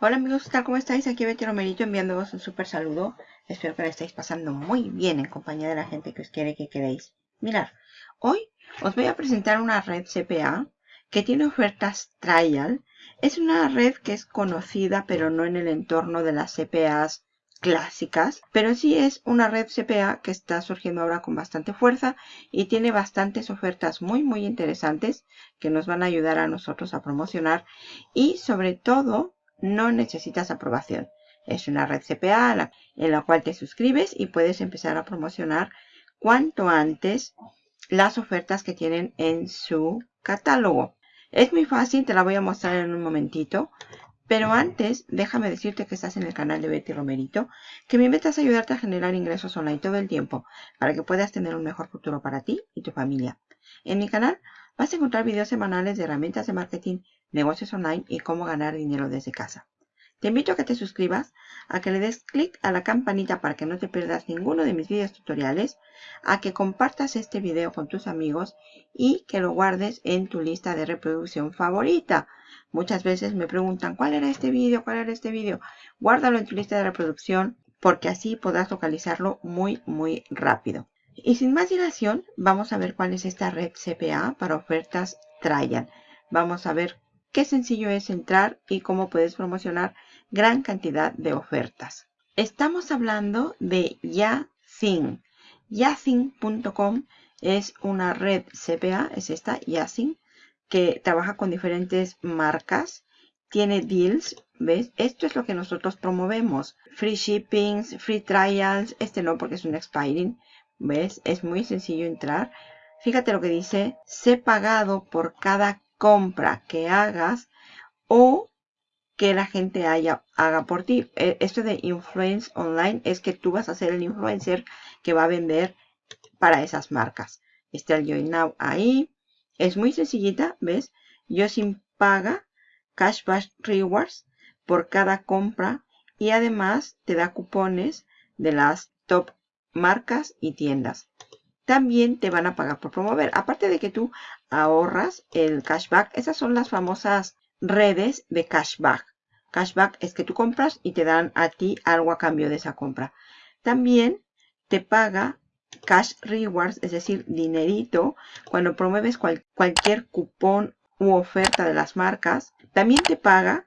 Hola amigos, ¿qué tal? ¿Cómo estáis? Aquí Betty Romerito enviándoos un súper saludo. Espero que lo estéis pasando muy bien en compañía de la gente que os quiere que queréis. Mirad, hoy os voy a presentar una red CPA que tiene ofertas trial. Es una red que es conocida pero no en el entorno de las CPAs clásicas, pero sí es una red CPA que está surgiendo ahora con bastante fuerza y tiene bastantes ofertas muy muy interesantes que nos van a ayudar a nosotros a promocionar y sobre todo no necesitas aprobación. Es una red CPA en la cual te suscribes y puedes empezar a promocionar cuanto antes las ofertas que tienen en su catálogo. Es muy fácil, te la voy a mostrar en un momentito. Pero antes, déjame decirte que estás en el canal de Betty Romerito, que mi meta es ayudarte a generar ingresos online todo el tiempo para que puedas tener un mejor futuro para ti y tu familia. En mi canal vas a encontrar videos semanales de herramientas de marketing, negocios online y cómo ganar dinero desde casa. Te invito a que te suscribas, a que le des clic a la campanita para que no te pierdas ninguno de mis videos tutoriales, a que compartas este video con tus amigos y que lo guardes en tu lista de reproducción favorita. Muchas veces me preguntan, ¿cuál era este vídeo? ¿Cuál era este vídeo? Guárdalo en tu lista de reproducción porque así podrás localizarlo muy, muy rápido. Y sin más dilación, vamos a ver cuál es esta red CPA para ofertas Trial. Vamos a ver qué sencillo es entrar y cómo puedes promocionar gran cantidad de ofertas. Estamos hablando de Yacin. Yacin.com es una red CPA, es esta, Yacin, que trabaja con diferentes marcas. Tiene deals, ¿ves? Esto es lo que nosotros promovemos. Free shippings, free trials. Este no porque es un expiring. ¿Ves? Es muy sencillo entrar. Fíjate lo que dice. Sé pagado por cada compra que hagas o que la gente haya, haga por ti. E, esto de influence online es que tú vas a ser el influencer que va a vender para esas marcas. Está el Join Now ahí. Es muy sencillita, ¿ves? Yo sin paga Cashback Rewards por cada compra y además te da cupones de las top marcas y tiendas. También te van a pagar por promover. Aparte de que tú ahorras el cashback, esas son las famosas redes de cashback. Cashback es que tú compras y te dan a ti algo a cambio de esa compra. También te paga cash rewards, es decir, dinerito, cuando promueves cualquier cupón u oferta de las marcas. También te paga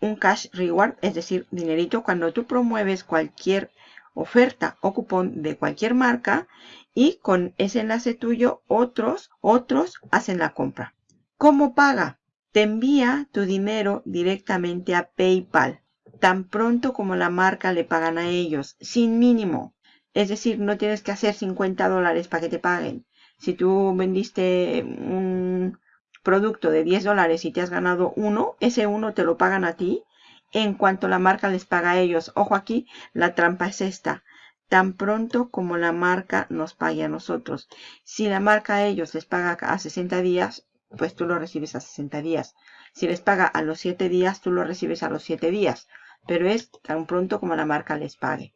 un cash reward, es decir, dinerito, cuando tú promueves cualquier oferta o cupón de cualquier marca y con ese enlace tuyo otros, otros hacen la compra. ¿Cómo paga? Te envía tu dinero directamente a PayPal, tan pronto como la marca le pagan a ellos, sin mínimo. Es decir, no tienes que hacer 50 dólares para que te paguen. Si tú vendiste un producto de 10 dólares y te has ganado uno, ese uno te lo pagan a ti en cuanto la marca les paga a ellos. Ojo aquí, la trampa es esta. Tan pronto como la marca nos pague a nosotros. Si la marca a ellos les paga a 60 días, pues tú lo recibes a 60 días. Si les paga a los 7 días, tú lo recibes a los 7 días. Pero es tan pronto como la marca les pague.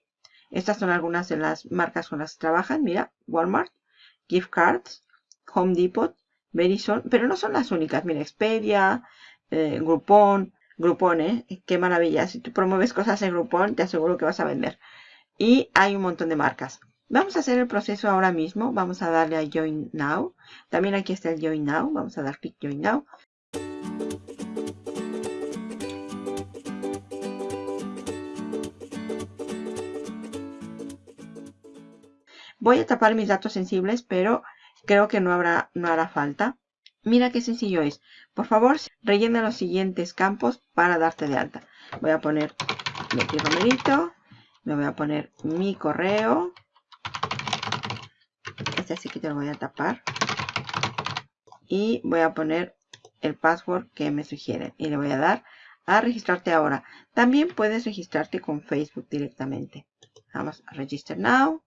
Estas son algunas de las marcas con las que trabajan. Mira, Walmart, Gift Cards, Home Depot, Verizon. Pero no son las únicas. Mira, Expedia, eh, Groupon. Groupon, ¿eh? Qué maravilla. Si tú promueves cosas en Groupon, te aseguro que vas a vender. Y hay un montón de marcas. Vamos a hacer el proceso ahora mismo. Vamos a darle a Join Now. También aquí está el Join Now. Vamos a dar clic Join Now. Voy a tapar mis datos sensibles, pero creo que no, habrá, no hará falta. Mira qué sencillo es. Por favor, rellena los siguientes campos para darte de alta. Voy a poner mi Romerito. Me voy a poner mi correo. Este así que te lo voy a tapar. Y voy a poner el password que me sugieren. Y le voy a dar a registrarte ahora. También puedes registrarte con Facebook directamente. Vamos a Register Now.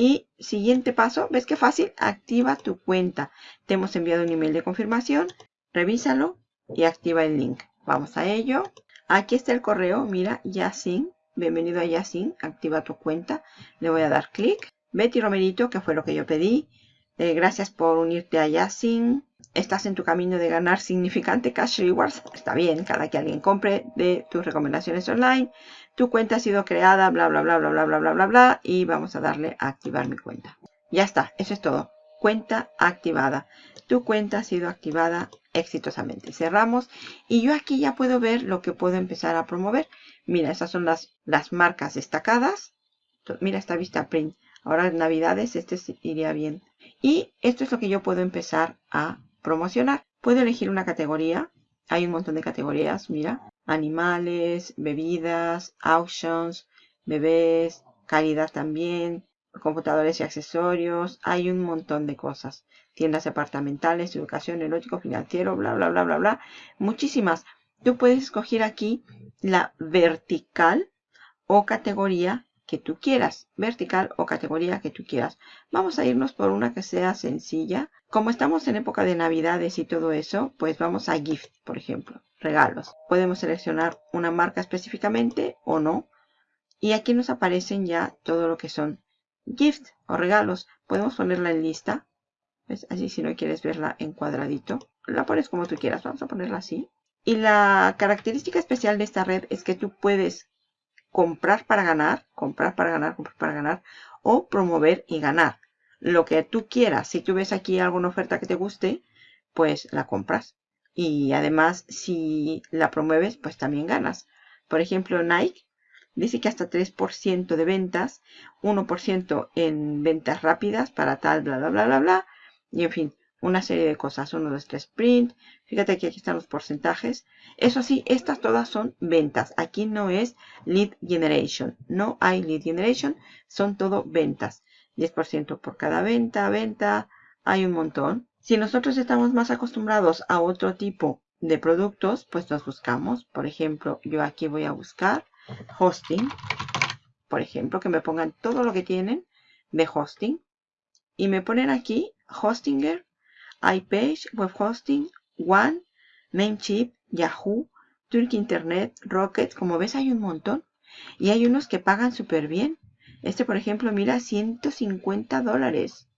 Y siguiente paso, ¿ves qué fácil? Activa tu cuenta. Te hemos enviado un email de confirmación. Revísalo y activa el link. Vamos a ello. Aquí está el correo. Mira, Yasin. Bienvenido a Yasin. Activa tu cuenta. Le voy a dar clic. Betty Romerito, que fue lo que yo pedí. Eh, gracias por unirte a Yasin. estás en tu camino de ganar significante cash rewards, está bien, cada que alguien compre de tus recomendaciones online, tu cuenta ha sido creada, bla, bla, bla, bla, bla, bla, bla, bla, bla, y vamos a darle a activar mi cuenta. Ya está, eso es todo. Cuenta activada. Tu cuenta ha sido activada exitosamente. Cerramos y yo aquí ya puedo ver lo que puedo empezar a promover. Mira, esas son las, las marcas destacadas. Mira esta vista print. Ahora en navidades este iría bien. Y esto es lo que yo puedo empezar a promocionar. Puedo elegir una categoría. Hay un montón de categorías, mira. Animales, bebidas, auctions, bebés, calidad también, computadores y accesorios. Hay un montón de cosas. Tiendas departamentales, educación, erótico, financiero, bla, bla, bla, bla, bla. Muchísimas. Tú puedes escoger aquí la vertical o categoría que tú quieras, vertical o categoría que tú quieras. Vamos a irnos por una que sea sencilla. Como estamos en época de navidades y todo eso, pues vamos a gift, por ejemplo, regalos. Podemos seleccionar una marca específicamente o no. Y aquí nos aparecen ya todo lo que son gift o regalos. Podemos ponerla en lista. Así si no quieres verla en cuadradito. La pones como tú quieras. Vamos a ponerla así. Y la característica especial de esta red es que tú puedes comprar para ganar, comprar para ganar, comprar para ganar, o promover y ganar. Lo que tú quieras. Si tú ves aquí alguna oferta que te guste, pues la compras. Y además, si la promueves, pues también ganas. Por ejemplo, Nike dice que hasta 3% de ventas, 1% en ventas rápidas para tal, bla, bla, bla, bla, bla. Y en fin, una serie de cosas. 1, 2, 3, print. Fíjate que aquí están los porcentajes. Eso sí, estas todas son ventas. Aquí no es lead generation. No hay lead generation. Son todo ventas. 10% por cada venta, venta. Hay un montón. Si nosotros estamos más acostumbrados a otro tipo de productos, pues nos buscamos. Por ejemplo, yo aquí voy a buscar hosting. Por ejemplo, que me pongan todo lo que tienen de hosting. Y me ponen aquí Hostinger iPage, Web Hosting, One, Namecheap, Yahoo, Turk Internet, Rocket. Como ves hay un montón. Y hay unos que pagan súper bien. Este, por ejemplo, mira, 150 dólares.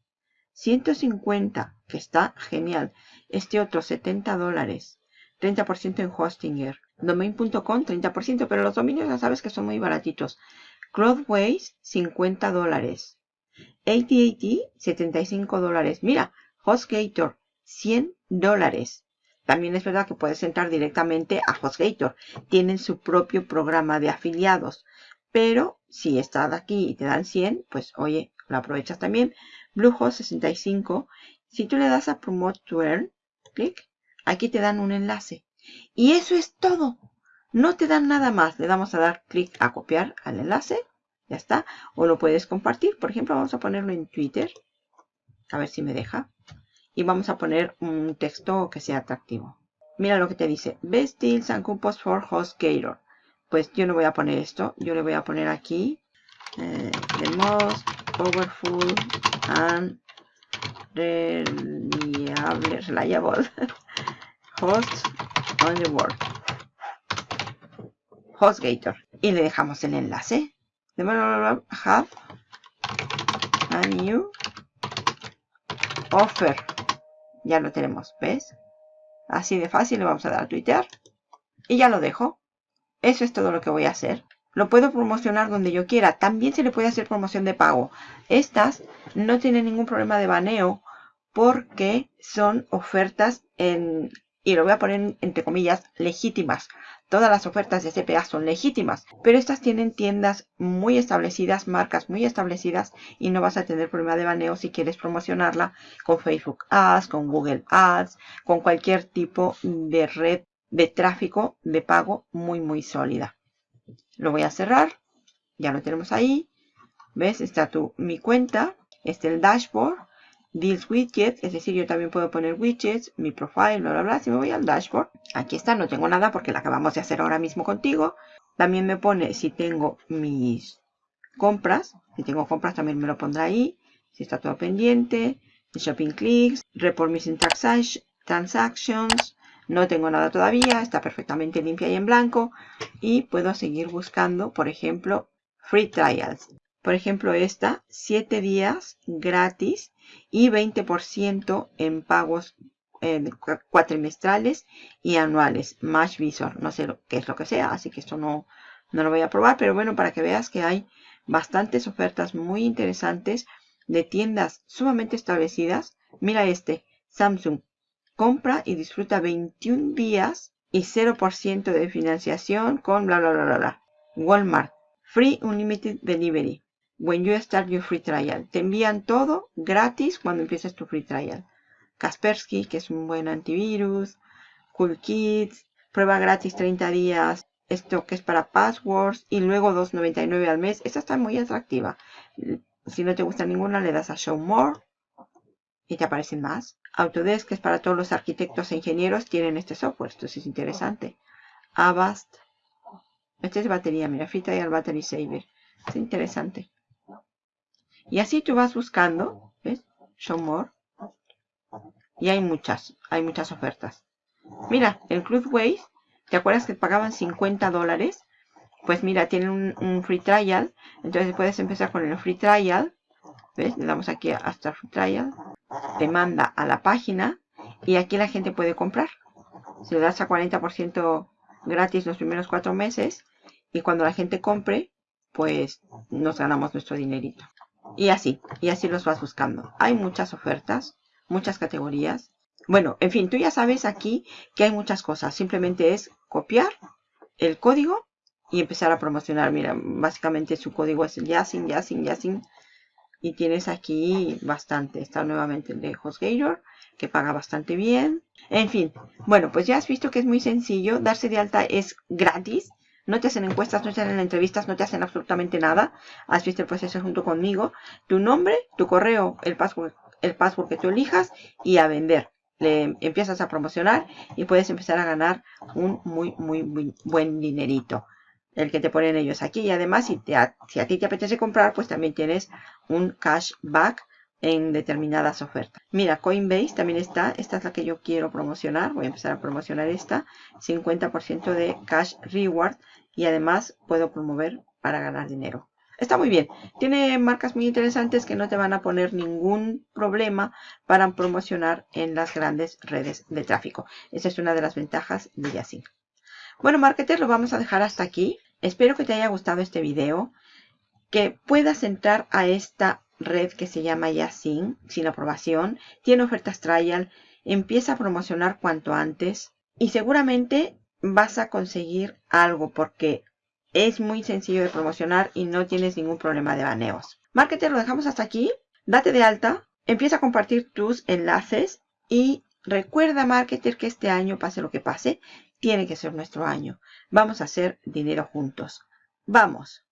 150, que está genial. Este otro, 70 dólares. 30% en Hostinger. Domain.com, 30%, pero los dominios ya sabes que son muy baratitos. Cloudways, 50 dólares. AT&T, 75 dólares. Mira, HostGator, 100 dólares. También es verdad que puedes entrar directamente a HostGator. Tienen su propio programa de afiliados. Pero si estás aquí y te dan 100, pues oye, lo aprovechas también. Bluehost 65. Si tú le das a Promote to Earn, clic, aquí te dan un enlace. Y eso es todo. No te dan nada más. Le damos a dar clic a copiar al enlace. Ya está. O lo puedes compartir. Por ejemplo, vamos a ponerlo en Twitter. A ver si me deja y vamos a poner un texto que sea atractivo. Mira lo que te dice. Best deals and coupons for HostGator. Pues yo no voy a poner esto. Yo le voy a poner aquí. Eh, the most powerful and reliable, reliable host on the world. HostGator. Y le dejamos el enlace. De have a new offer ya lo tenemos, ¿ves? Así de fácil le vamos a dar a Twitter. Y ya lo dejo. Eso es todo lo que voy a hacer. Lo puedo promocionar donde yo quiera. También se le puede hacer promoción de pago. Estas no tienen ningún problema de baneo porque son ofertas en, y lo voy a poner entre comillas, legítimas. Todas las ofertas de CPA son legítimas, pero estas tienen tiendas muy establecidas, marcas muy establecidas y no vas a tener problema de baneo si quieres promocionarla con Facebook Ads, con Google Ads, con cualquier tipo de red de tráfico de pago muy muy sólida. Lo voy a cerrar, ya lo tenemos ahí. ¿Ves? Está tu, mi cuenta, este el dashboard Deals Widget, es decir, yo también puedo poner widgets, mi profile, bla, bla, bla. Si me voy al dashboard, aquí está, no tengo nada porque la acabamos de hacer ahora mismo contigo. También me pone si tengo mis compras. Si tengo compras también me lo pondrá ahí. Si está todo pendiente. Shopping clicks. Report missing transactions. No tengo nada todavía. Está perfectamente limpia y en blanco. Y puedo seguir buscando, por ejemplo, free trials. Por ejemplo, esta, 7 días gratis y 20% en pagos eh, cuatrimestrales y anuales. Match Visor, no sé lo, qué es lo que sea, así que esto no, no lo voy a probar, pero bueno, para que veas que hay bastantes ofertas muy interesantes de tiendas sumamente establecidas. Mira este, Samsung. Compra y disfruta 21 días y 0% de financiación con bla bla bla bla. Walmart. Free Unlimited Delivery. When you start your free trial. Te envían todo gratis cuando empieces tu free trial. Kaspersky, que es un buen antivirus. Cool Kids. Prueba gratis 30 días esto que es para passwords y luego 2.99 al mes. Esta está muy atractiva. Si no te gusta ninguna, le das a Show More y te aparecen más. Autodesk, que es para todos los arquitectos e ingenieros, tienen este software. Esto es interesante. Avast. Este es batería, mira, Fita y al Battery Saver. Es interesante. Y así tú vas buscando, ¿ves? Show More. Y hay muchas, hay muchas ofertas. Mira, el Waze ¿Te acuerdas que pagaban 50 dólares? Pues mira, tienen un, free trial. Entonces puedes empezar con el free trial. ¿Ves? Le damos aquí hasta free trial. Te manda a la página. Y aquí la gente puede comprar. Se le das a 40% gratis los primeros cuatro meses. Y cuando la gente compre, pues nos ganamos nuestro dinerito. Y así, y así los vas buscando. Hay muchas ofertas, muchas categorías. Bueno, en fin, tú ya sabes aquí que hay muchas cosas. Simplemente es copiar el código y empezar a promocionar. Mira, básicamente su código es Yasin, Yasin, Yasin. Y tienes aquí bastante. Está nuevamente el de HostGator, que paga bastante bien. En fin, bueno, pues ya has visto que es muy sencillo. Darse de alta es gratis. No te hacen encuestas, no te hacen entrevistas, no te hacen absolutamente nada. Has visto el proceso junto conmigo. Tu nombre, tu correo, el password, el password que tú elijas y a vender le empiezas a promocionar y puedes empezar a ganar un muy, muy, muy buen dinerito. El que te ponen ellos aquí. Y además, si, te, si a ti te apetece comprar, pues también tienes un cashback en determinadas ofertas. Mira, Coinbase también está. Esta es la que yo quiero promocionar. Voy a empezar a promocionar esta. 50% de cash reward. Y además puedo promover para ganar dinero. Está muy bien. Tiene marcas muy interesantes que no te van a poner ningún problema para promocionar en las grandes redes de tráfico. Esa es una de las ventajas de Yasing. Bueno, marketer, lo vamos a dejar hasta aquí. Espero que te haya gustado este video. Que puedas entrar a esta red que se llama Yasing sin aprobación. Tiene ofertas trial. Empieza a promocionar cuanto antes. Y seguramente vas a conseguir algo porque es muy sencillo de promocionar y no tienes ningún problema de baneos. Marketer, lo dejamos hasta aquí. Date de alta, empieza a compartir tus enlaces y recuerda, Marketer, que este año, pase lo que pase, tiene que ser nuestro año. Vamos a hacer dinero juntos. ¡Vamos!